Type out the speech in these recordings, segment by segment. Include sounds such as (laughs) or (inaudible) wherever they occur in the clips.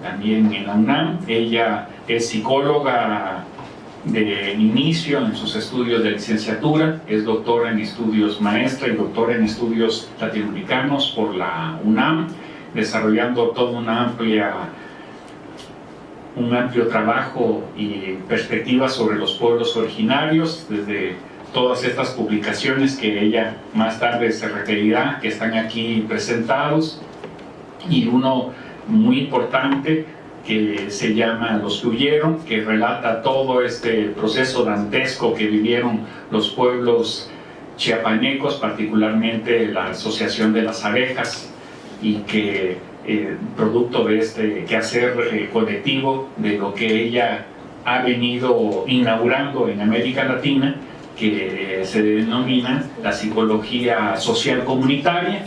también en la UNAM. Ella es psicóloga de inicio en sus estudios de licenciatura, es doctora en estudios maestra y doctora en estudios latinoamericanos por la UNAM, desarrollando una amplia un amplio trabajo y perspectiva sobre los pueblos originarios, desde todas estas publicaciones que ella más tarde se referirá, que están aquí presentados, y uno muy importante que se llama Los que huyeron, que relata todo este proceso dantesco que vivieron los pueblos chiapanecos, particularmente la Asociación de las Abejas, y que eh, producto de este quehacer eh, colectivo, de lo que ella ha venido inaugurando en América Latina, que se denomina la psicología social comunitaria,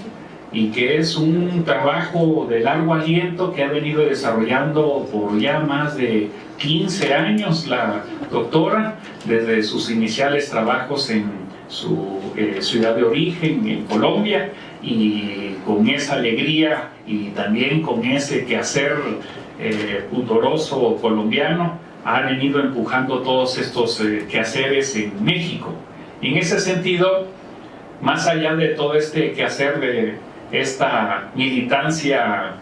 y que es un trabajo de largo aliento que ha venido desarrollando por ya más de 15 años la doctora, desde sus iniciales trabajos en su eh, ciudad de origen, en Colombia, y con esa alegría y también con ese quehacer eh, pudoroso colombiano, ha venido empujando todos estos eh, quehaceres en México. Y en ese sentido, más allá de todo este quehacer de esta militancia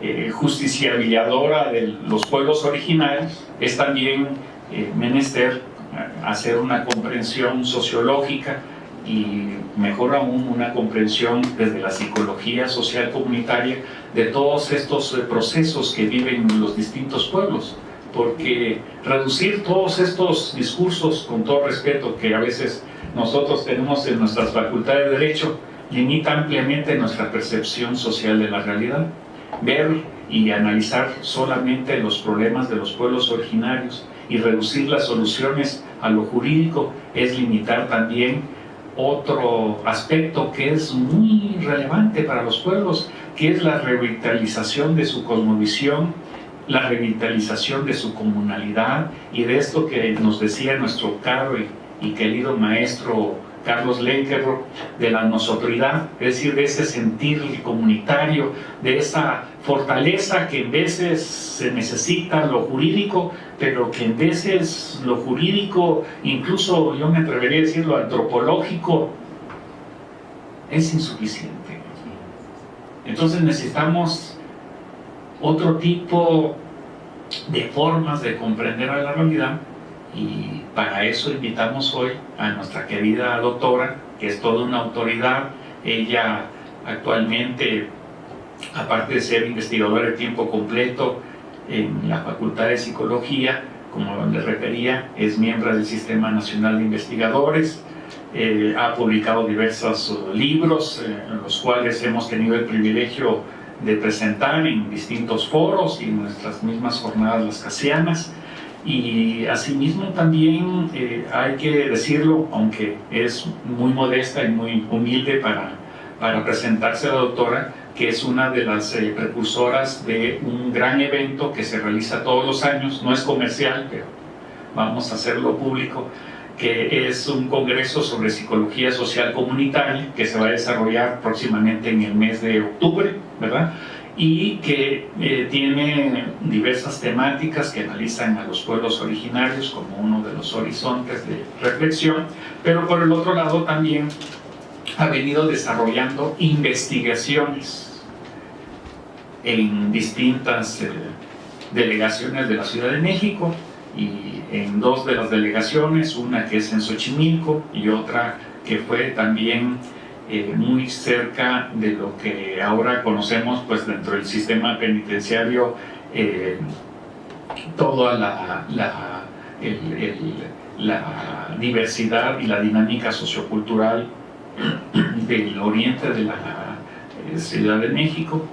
eh, justiciabilizadora de los pueblos originales, es también eh, menester eh, hacer una comprensión sociológica y mejor aún una comprensión desde la psicología social comunitaria de todos estos eh, procesos que viven los distintos pueblos. Porque reducir todos estos discursos con todo respeto que a veces nosotros tenemos en nuestras facultades de Derecho limita ampliamente nuestra percepción social de la realidad. Ver y analizar solamente los problemas de los pueblos originarios y reducir las soluciones a lo jurídico es limitar también otro aspecto que es muy relevante para los pueblos, que es la revitalización de su cosmovisión, la revitalización de su comunalidad y de esto que nos decía nuestro caro y querido maestro Carlos Lenkerro, de la nosotridad, es decir, de ese sentir comunitario, de esa fortaleza que en veces se necesita lo jurídico, pero que en veces lo jurídico, incluso yo me atrevería a decir lo antropológico, es insuficiente. Entonces necesitamos otro tipo de formas de comprender a la realidad y para eso invitamos hoy a nuestra querida doctora, que es toda una autoridad. Ella actualmente, aparte de ser investigadora de tiempo completo en la Facultad de Psicología, como le refería, es miembro del Sistema Nacional de Investigadores, eh, ha publicado diversos libros, eh, en los cuales hemos tenido el privilegio de presentar en distintos foros y en nuestras mismas jornadas las casianas y asimismo también eh, hay que decirlo, aunque es muy modesta y muy humilde para, para presentarse a la doctora, que es una de las eh, precursoras de un gran evento que se realiza todos los años, no es comercial, pero vamos a hacerlo público, que es un congreso sobre psicología social comunitaria que se va a desarrollar próximamente en el mes de octubre, ¿verdad? Y que eh, tiene diversas temáticas que analizan a los pueblos originarios como uno de los horizontes de reflexión, pero por el otro lado también ha venido desarrollando investigaciones en distintas eh, delegaciones de la Ciudad de México y en dos de las delegaciones, una que es en Xochimilco y otra que fue también eh, muy cerca de lo que ahora conocemos pues dentro del sistema penitenciario eh, toda la, diversidad y la dinámica sociocultural del oriente de la eh, Ciudad de México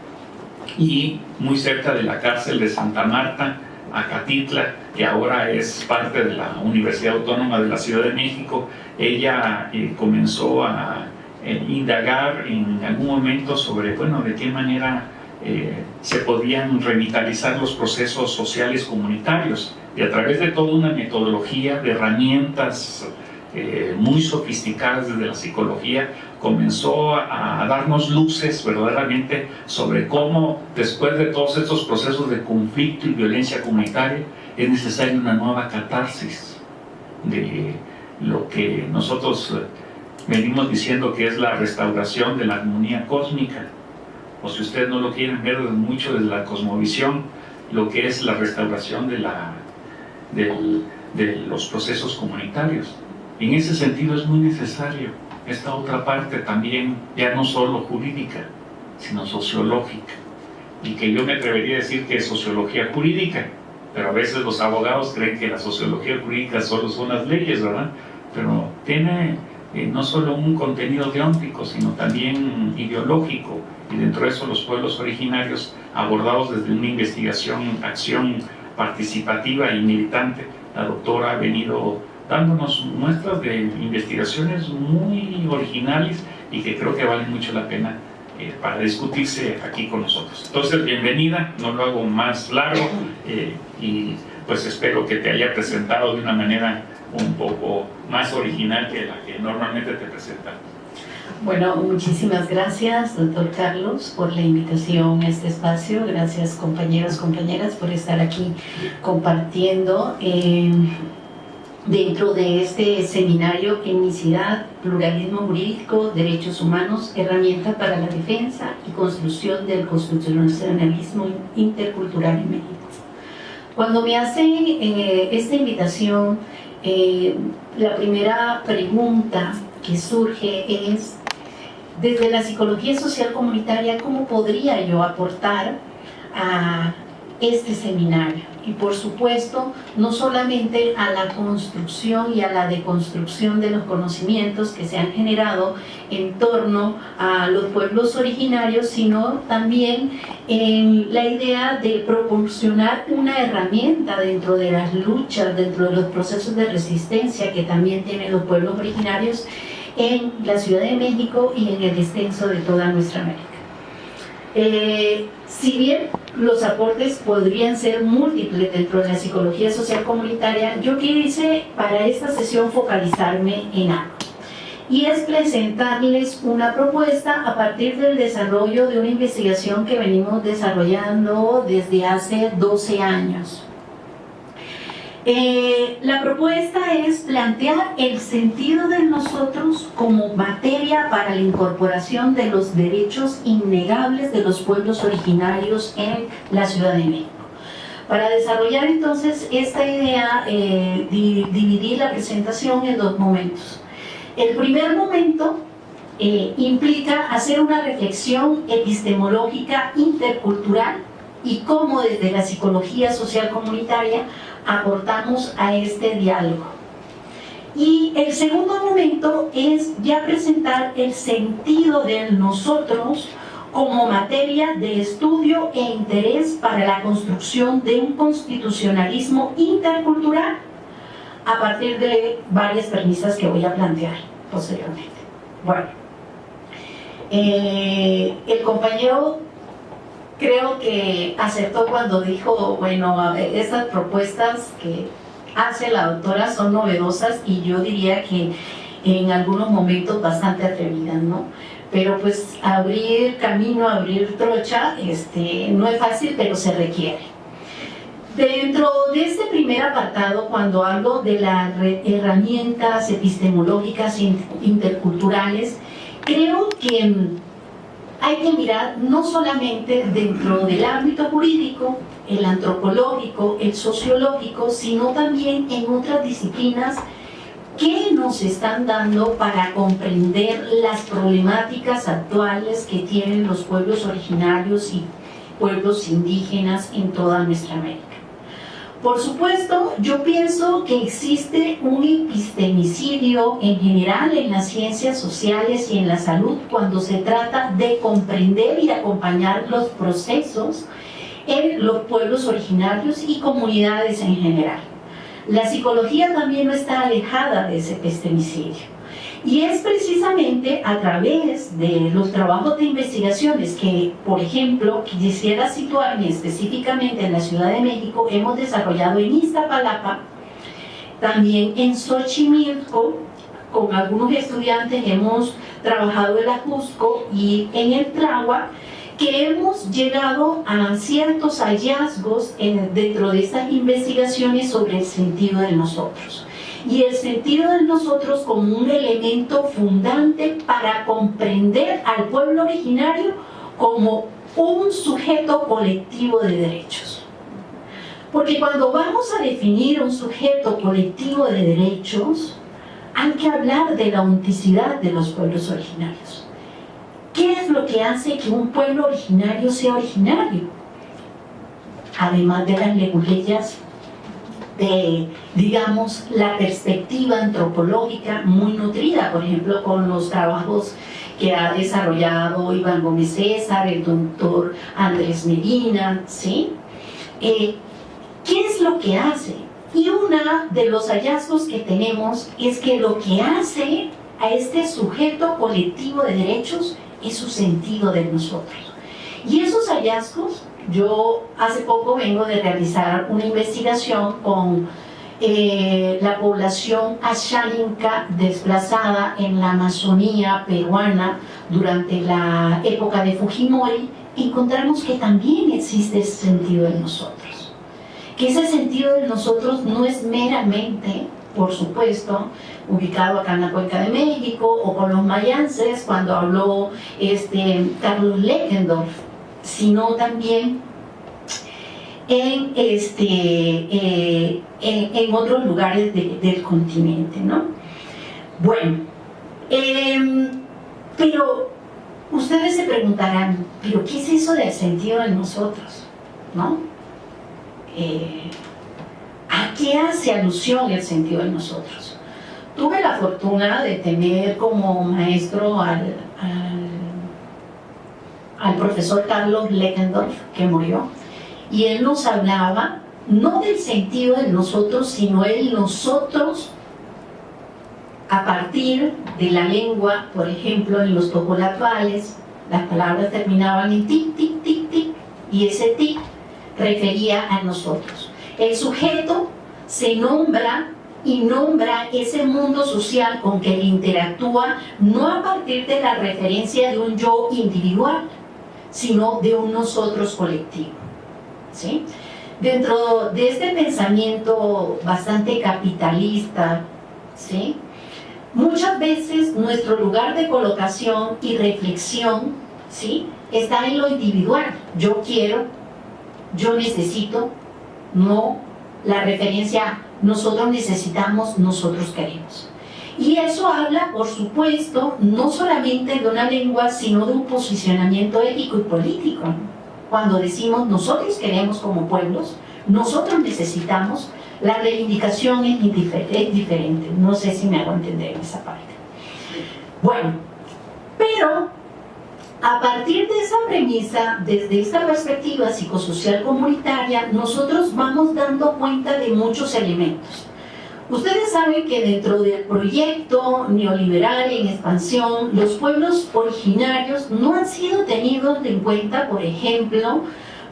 y muy cerca de la cárcel de Santa Marta, Acatitla, que ahora es parte de la Universidad Autónoma de la Ciudad de México, ella comenzó a indagar en algún momento sobre, bueno, de qué manera eh, se podían revitalizar los procesos sociales comunitarios. Y a través de toda una metodología de herramientas eh, muy sofisticadas desde la psicología comenzó a darnos luces verdaderamente sobre cómo después de todos estos procesos de conflicto y violencia comunitaria es necesaria una nueva catarsis de lo que nosotros eh, venimos diciendo que es la restauración de la armonía cósmica o si ustedes no lo quieren ver mucho desde la cosmovisión lo que es la restauración de, la, de los procesos comunitarios en ese sentido es muy necesario esta otra parte también, ya no solo jurídica, sino sociológica. Y que yo me atrevería a decir que es sociología jurídica, pero a veces los abogados creen que la sociología jurídica solo son las leyes, ¿verdad? Pero tiene eh, no solo un contenido deóntico, sino también ideológico, y dentro de eso los pueblos originarios abordados desde una investigación, acción participativa y militante. La doctora ha venido dándonos muestras de investigaciones muy originales y que creo que valen mucho la pena eh, para discutirse aquí con nosotros. Entonces, bienvenida, no lo hago más largo eh, y pues espero que te haya presentado de una manera un poco más original que la que normalmente te presentamos. Bueno, muchísimas gracias, doctor Carlos, por la invitación a este espacio. Gracias, compañeros, compañeras, por estar aquí compartiendo. Eh, dentro de este seminario Etnicidad, Pluralismo Jurídico, Derechos Humanos, Herramienta para la Defensa y Construcción del Constitucionalismo Intercultural en México. Cuando me hacen eh, esta invitación, eh, la primera pregunta que surge es, desde la psicología social comunitaria, ¿cómo podría yo aportar a este seminario? Y por supuesto no solamente a la construcción y a la deconstrucción de los conocimientos que se han generado en torno a los pueblos originarios, sino también en la idea de proporcionar una herramienta dentro de las luchas, dentro de los procesos de resistencia que también tienen los pueblos originarios en la Ciudad de México y en el extenso de toda nuestra América. Eh, si bien los aportes podrían ser múltiples dentro de la psicología social comunitaria, yo quise para esta sesión focalizarme en algo. Y es presentarles una propuesta a partir del desarrollo de una investigación que venimos desarrollando desde hace 12 años. Eh, la propuesta es plantear el sentido de nosotros como materia para la incorporación de los derechos innegables de los pueblos originarios en la Ciudad de México. Para desarrollar entonces esta idea, eh, dividir la presentación en dos momentos. El primer momento eh, implica hacer una reflexión epistemológica intercultural y cómo desde la psicología social comunitaria aportamos a este diálogo. Y el segundo momento es ya presentar el sentido de nosotros como materia de estudio e interés para la construcción de un constitucionalismo intercultural a partir de varias premisas que voy a plantear posteriormente. Bueno, eh, el compañero creo que acertó cuando dijo, bueno, estas propuestas que hace la doctora son novedosas y yo diría que en algunos momentos bastante atrevidas, ¿no? Pero pues abrir camino, abrir trocha, este, no es fácil, pero se requiere. Dentro de este primer apartado, cuando hablo de las herramientas epistemológicas interculturales, creo que hay que mirar no solamente dentro del ámbito jurídico, el antropológico, el sociológico, sino también en otras disciplinas que nos están dando para comprender las problemáticas actuales que tienen los pueblos originarios y pueblos indígenas en toda nuestra América. Por supuesto, yo pienso que existe un epistemicidio en general en las ciencias sociales y en la salud cuando se trata de comprender y acompañar los procesos en los pueblos originarios y comunidades en general. La psicología también no está alejada de ese epistemicidio. Y es precisamente a través de los trabajos de investigaciones que, por ejemplo, quisiera situarme específicamente en la Ciudad de México, hemos desarrollado en Iztapalapa, también en Xochimilco, con algunos estudiantes hemos trabajado el Ajusco y en el Tragua que hemos llegado a ciertos hallazgos dentro de estas investigaciones sobre el sentido de nosotros. Y el sentido de nosotros como un elemento fundante para comprender al pueblo originario como un sujeto colectivo de derechos. Porque cuando vamos a definir un sujeto colectivo de derechos, hay que hablar de la autenticidad de los pueblos originarios. ¿Qué es lo que hace que un pueblo originario sea originario? Además de las leguleyas, de, digamos, la perspectiva antropológica muy nutrida, por ejemplo, con los trabajos que ha desarrollado Iván Gómez César, el doctor Andrés Medina, ¿sí? Eh, ¿Qué es lo que hace? Y uno de los hallazgos que tenemos es que lo que hace a este sujeto colectivo de derechos es su sentido de nosotros. Y esos hallazgos, yo hace poco vengo de realizar una investigación con eh, la población asháninca desplazada en la Amazonía peruana durante la época de Fujimori, encontramos que también existe ese sentido en nosotros. Que ese sentido de nosotros no es meramente por supuesto, ubicado acá en la Cuenca de México, o con los mayances, cuando habló este, Carlos Leckendorf, sino también en, este, eh, en, otros lugares del continente. ¿no? Bueno, em, pero ustedes se preguntarán, ¿pero qué es eso del sentido de nosotros? ¿No? Eh, ¿A qué hace alusión el sentido de nosotros? Tuve la fortuna de tener como maestro al, al, profesor Carlos Leckendorf, que murió, y él nos hablaba no del sentido de nosotros, sino el nosotros a partir de la lengua, por ejemplo, en los topolatuales, las palabras terminaban en tic, tic, tic, tic, y ese tic refería a nosotros. El sujeto se nombra y nombra ese mundo social con que interactúa no a partir de la referencia de un yo individual, sino de un nosotros colectivo. ¿sí? Dentro de este pensamiento bastante capitalista, ¿sí? muchas veces nuestro lugar de colocación y reflexión ¿sí? está en lo individual. Yo quiero, yo necesito, no la referencia nosotros necesitamos, nosotros queremos. Y eso habla, por supuesto, no solamente de una lengua, sino de un posicionamiento ético y político. Cuando decimos nosotros queremos como pueblos, nosotros necesitamos, la reivindicación es, diferente. No sé si me hago entender en esa parte. Bueno, pero a partir de esa premisa, desde esta perspectiva psicosocial comunitaria, nosotros vamos dando cuenta de muchos elementos. Ustedes saben que dentro del proyecto neoliberal en expansión, los pueblos originarios no han sido tenidos en cuenta, por ejemplo,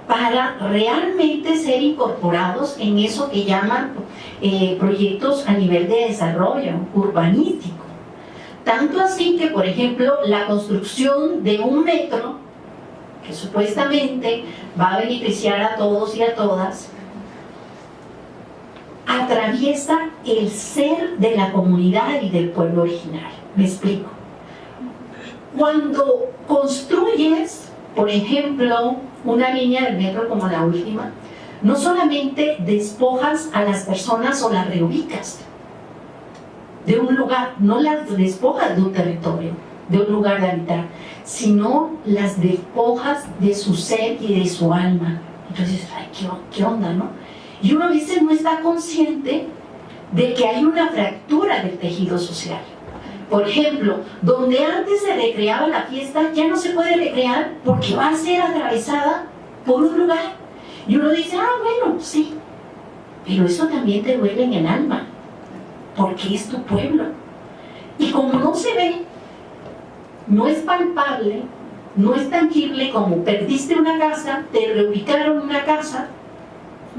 para realmente ser incorporados en eso que llaman eh, proyectos a nivel de desarrollo urbanístico. Tanto así que, por ejemplo, la construcción de un metro, que supuestamente va a beneficiar a todos y a todas, atraviesa el ser de la comunidad y del pueblo original. Me explico. Cuando construyes, por ejemplo, una línea del metro como la última, no solamente despojas a las personas o las reubicas, de un lugar, no las despojas de un territorio, de un lugar de habitar, sino las despojas de su ser y de su alma. Entonces, ay, ¿qué, onda, no? Y uno a veces no está consciente de que hay una fractura del tejido social. Por ejemplo, donde antes se recreaba la fiesta, ya no se puede recrear porque va a ser atravesada por un lugar. Y uno dice, ah, bueno, sí, pero eso también te duele en el alma porque es tu pueblo. Y como no se ve, no es palpable, no es tangible como perdiste una casa, te reubicaron una casa,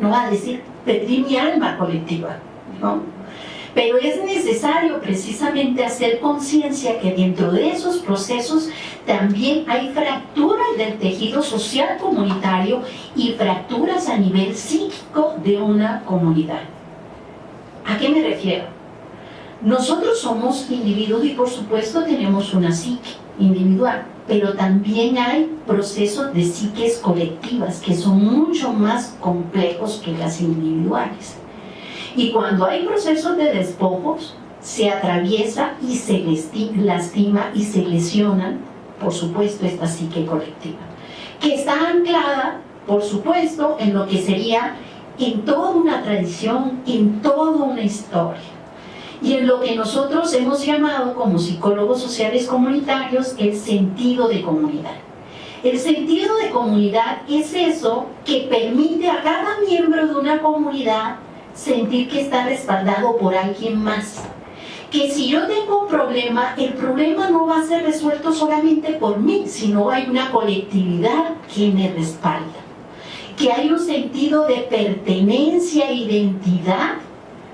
no va a decir, perdí mi alma colectiva, ¿no? Pero es necesario precisamente hacer conciencia que dentro de esos procesos también hay fracturas del tejido social comunitario y fracturas a nivel psíquico de una comunidad. ¿A qué me refiero? Nosotros somos individuos y por supuesto tenemos una psique individual, pero también hay procesos de psiques colectivas que son mucho más complejos que las individuales. Y cuando hay procesos de despojos, se atraviesa y se lastima y se lesiona, por supuesto, esta psique colectiva, que está anclada, por supuesto, en lo que sería en toda una tradición, en toda una historia. Y en lo que nosotros hemos llamado como psicólogos sociales comunitarios el sentido de comunidad. El sentido de comunidad es eso que permite a cada miembro de una comunidad sentir que está respaldado por alguien más. Que si yo tengo un problema, el problema no va a ser resuelto solamente por mí, sino hay una colectividad que me respalda. Que hay un sentido de pertenencia identidad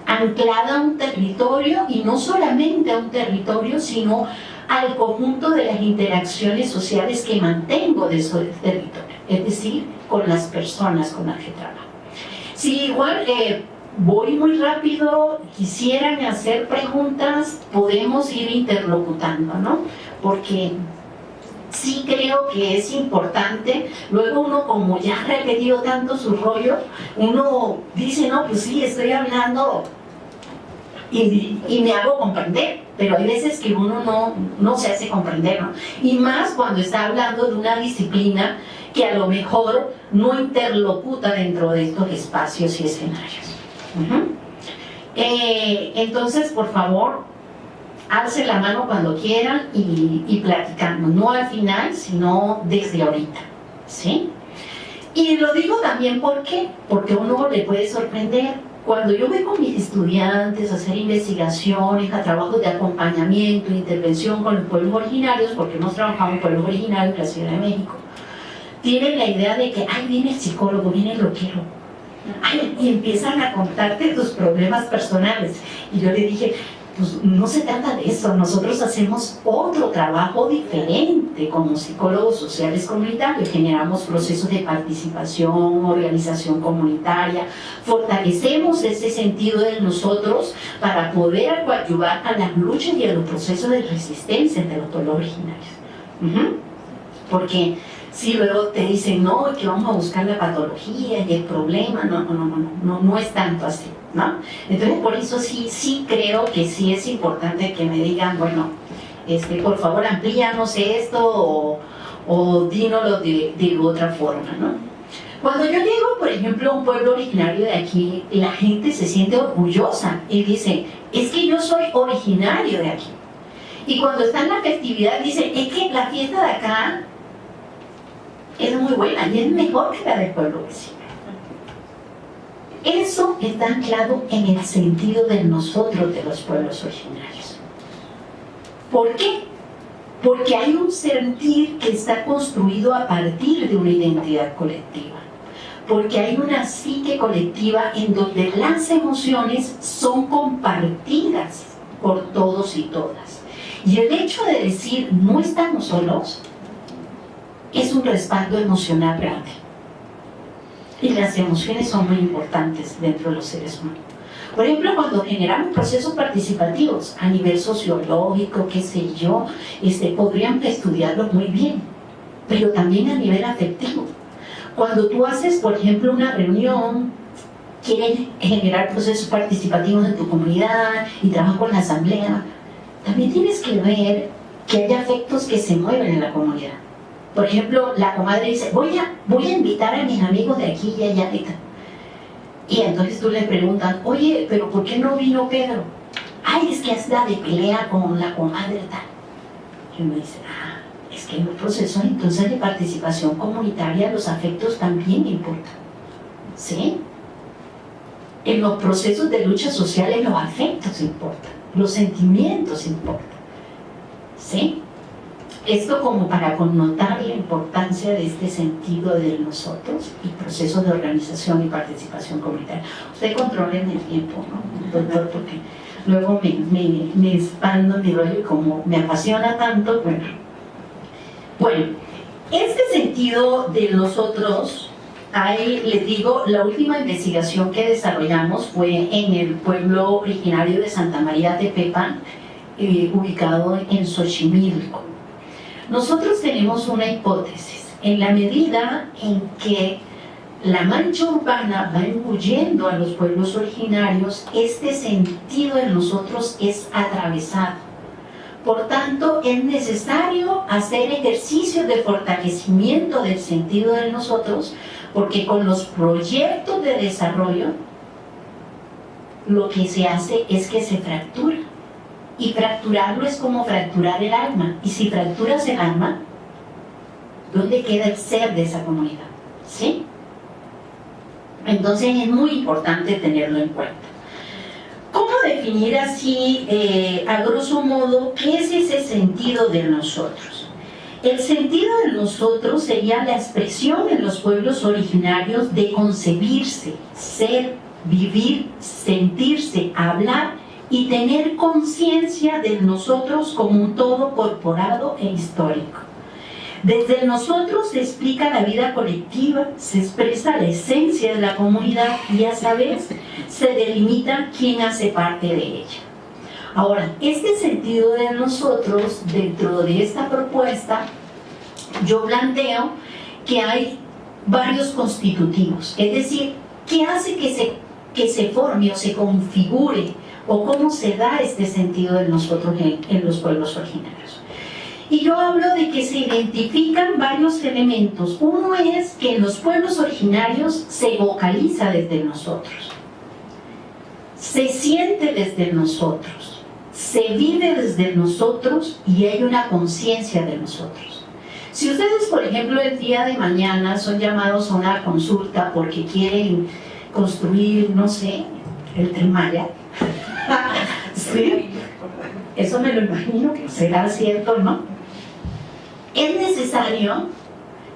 anclada a un territorio y no solamente a un territorio, sino al conjunto de las interacciones sociales que mantengo de ese territorio, es decir, con las personas con las que trabajo. Si igual eh, voy muy rápido, quisieran hacer preguntas, podemos ir interlocutando, ¿no? Porque sí creo que es importante, luego uno como ya ha repetido tanto su rollo, uno dice, no, pues sí, estoy hablando y, me hago comprender, pero hay veces que uno no, no se hace comprender, ¿no? Y más cuando está hablando de una disciplina que a lo mejor no interlocuta dentro de estos espacios y escenarios. Eh, entonces, por favor, alce la mano cuando quieran y, y platicando, no al final, sino desde ahorita, ¿sí? Y lo digo también porque, porque uno le puede sorprender. Cuando yo voy con mis estudiantes a hacer investigaciones, a trabajos de acompañamiento, intervención con los pueblos originarios, porque hemos trabajado con pueblos originarios en la Ciudad de México, tienen la idea de que, ay, viene el psicólogo, viene el loquero, y empiezan a contarte tus problemas personales. Y yo le dije, pues no se trata de eso, nosotros hacemos otro trabajo diferente como psicólogos sociales comunitarios, generamos procesos de participación, organización comunitaria, fortalecemos ese sentido de nosotros para poder ayudar a las luchas y a los procesos de resistencia de los pueblos originarios. Porque si luego te dicen, no, que vamos a buscar la patología y el problema, no, no, no, no, no, es tanto así, ¿no? Entonces, por eso sí, sí creo que sí es importante que me digan, bueno, este, por favor amplíanos esto o, o dínoslo de, de otra forma, ¿no? Cuando yo llego, por ejemplo, a un pueblo originario de aquí, la gente se siente orgullosa y dice, es que yo soy originario de aquí. Y cuando está en la festividad, dice, es que la fiesta de acá es muy buena y es mejor que la del pueblo vecino. Eso está anclado en el sentido de nosotros, de los pueblos originarios. ¿Por qué? Porque hay un sentir que está construido a partir de una identidad colectiva. Porque hay una psique colectiva en donde las emociones son compartidas por todos y todas. Y el hecho de decir no estamos solos es un respaldo emocional grande. Y las emociones son muy importantes dentro de los seres humanos. Por ejemplo, cuando generamos procesos participativos a nivel sociológico, qué sé yo, este, podrían estudiarlo muy bien, pero también a nivel afectivo. Cuando tú haces, por ejemplo, una reunión, quieres generar procesos participativos en tu comunidad y trabajas con la asamblea, también tienes que ver que hay afectos que se mueven en la comunidad. Por ejemplo, la comadre dice, voy a, voy a invitar a mis amigos de aquí y allá. Y entonces tú le preguntas, oye, pero ¿por qué no vino Pedro? Ay, es que anda de pelea con la comadre tal. Y uno dice, ah, es que en los procesos entonces de participación comunitaria los afectos también importan. ¿Sí? En los procesos de lucha sociales los afectos importan, los sentimientos importan. ¿Sí? Esto como para connotar de este sentido de nosotros y procesos de organización y participación comunitaria. Usted controla el tiempo, ¿no, doctor? Porque luego me, me, me expando mi rollo y como me apasiona tanto, bueno. Bueno, este sentido de nosotros, ahí les digo, la última investigación que desarrollamos fue en el pueblo originario de Santa María de Pepan, eh, ubicado en Xochimilco. Nosotros tenemos una hipótesis, en la medida en que la mancha urbana va engullendo a los pueblos originarios, este sentido en nosotros es atravesado. Por tanto, es necesario hacer ejercicios de fortalecimiento del sentido de nosotros, porque con los proyectos de desarrollo, lo que se hace es que se fractura. Y fracturarlo es como fracturar el alma. Y si fracturas el alma, ¿dónde queda el ser de esa comunidad? ¿Sí? Entonces es muy importante tenerlo en cuenta. ¿Cómo definir así, eh, a grosso modo, qué es ese sentido de nosotros? El sentido de nosotros sería la expresión en los pueblos originarios de concebirse, ser, vivir, sentirse, hablar y tener conciencia de nosotros como un todo corporado e histórico. Desde nosotros se explica la vida colectiva, se expresa la esencia de la comunidad y a su vez se delimita quién hace parte de ella. Ahora, este sentido de nosotros, dentro de esta propuesta, yo planteo que hay varios constitutivos, es decir, ¿qué hace que se, que se forme o se configure o cómo se da este sentido de nosotros en, en los pueblos originarios? Y yo hablo de que se identifican varios elementos. Uno es que en los pueblos originarios se vocaliza desde nosotros, se siente desde nosotros, se vive desde nosotros y hay una conciencia de nosotros. Si ustedes, por ejemplo, el día de mañana son llamados a una consulta porque quieren construir, no sé, el Trimaya, (laughs) ¿sí? Eso me lo imagino que será cierto, ¿no? Es necesario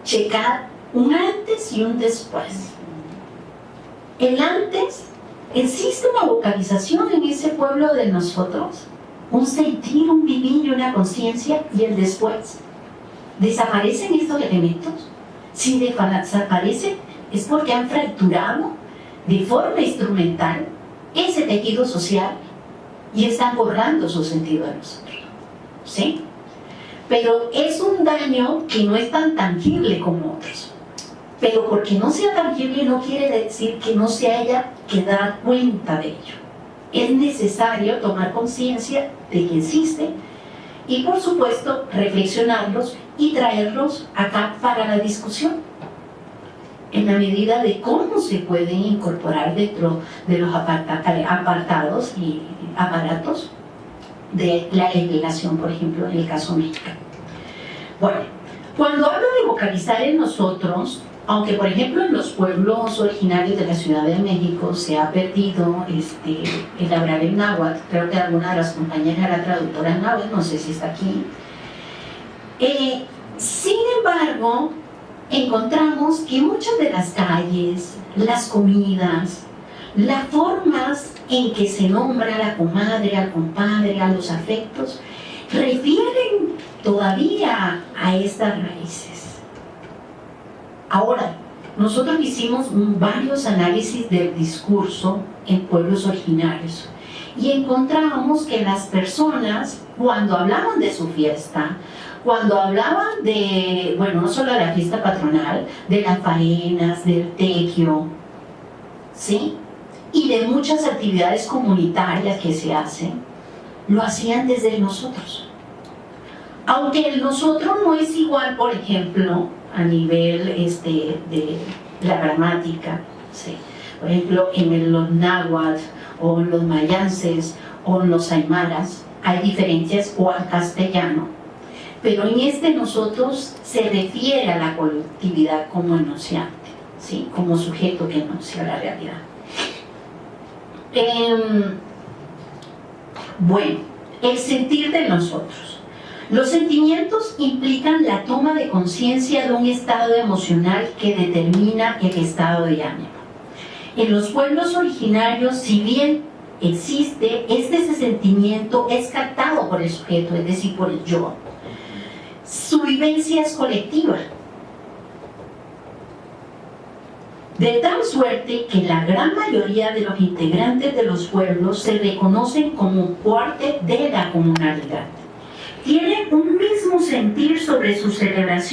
checar un antes y un después. El antes, existe una vocalización en ese pueblo de nosotros, un sentir, un vivir y una conciencia, y el después. ¿Desaparecen estos elementos? Si desaparecen es porque han fracturado de forma instrumental ese tejido social y están borrando su sentido de nosotros. ¿Sí? Pero es un daño que no es tan tangible como otros. Pero porque no sea tangible no quiere decir que no se haya que dar cuenta de ello. Es necesario tomar conciencia de que existe y por supuesto reflexionarlos y traerlos acá para la discusión en la medida de cómo se pueden incorporar dentro de los apartados y aparatos de la legislación, por ejemplo, en el caso mexicano. Bueno, cuando hablo de vocalizar en nosotros, aunque por ejemplo en los pueblos originarios de la Ciudad de México se ha perdido este, el hablar en náhuatl, creo que alguna de las compañeras era traductora en náhuatl, no sé si está aquí. Eh, sin embargo, encontramos que muchas de las calles, las comidas, las formas en que se nombra a la comadre, al compadre, a los afectos, refieren todavía a estas raíces. Ahora, nosotros hicimos varios análisis del discurso en pueblos originarios y encontramos que las personas, cuando hablaban de su fiesta, cuando hablaban de, bueno, no solo de la fiesta patronal, de las faenas, del tequio, ¿sí? Y de muchas actividades comunitarias que se hacen, lo hacían desde nosotros. Aunque el nosotros no es igual, por ejemplo, a nivel este, de la gramática. ¿sí? Por ejemplo, en los náhuatl o en los mayances o en los aymaras hay diferencias o al castellano. Pero en este nosotros se refiere a la colectividad como enunciante, ¿sí? como sujeto que enuncia la realidad. Em, bueno, el sentir de nosotros. Los sentimientos implican la toma de conciencia de un estado emocional que determina el estado de ánimo. En los pueblos originarios, si bien existe, este sentimiento es captado por el sujeto, es decir, por el yo. Su vivencia es colectiva. De tal suerte que la gran mayoría de los integrantes de los pueblos se reconocen como parte de la comunalidad. Tienen un mismo sentir sobre su celebración